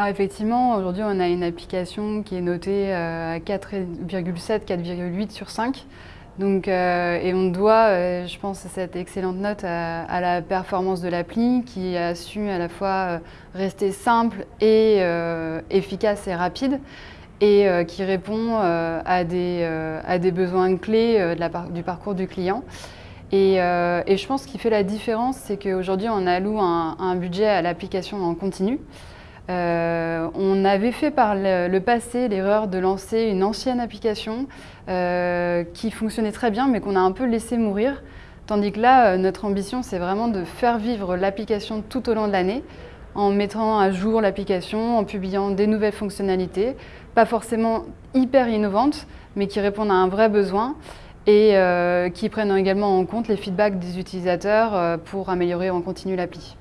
Alors effectivement, aujourd'hui on a une application qui est notée à 4,7, 4,8 sur 5. Donc, euh, et on doit, euh, je pense, cette excellente note à, la performance de l'appli qui a su à la fois euh, rester simple et efficace et rapide et qui répond à des, à, des, besoins clés du parcours du client. Et, je pense qu'il fait la différence, c'est qu'aujourd'hui on alloue un budget à l'application en continu. Euh, on avait fait par le, passé l'erreur de lancer une ancienne application euh, qui fonctionnait très bien mais qu'on a un peu laissé mourir. Tandis que là, euh, notre ambition, c'est vraiment de faire vivre l'application tout au long de l'année en mettant à jour l'application, en publiant des nouvelles fonctionnalités, pas forcément hyper innovantes, mais qui répondent à un vrai besoin et qui prennent également en compte les feedbacks des utilisateurs pour améliorer en continu l'appli.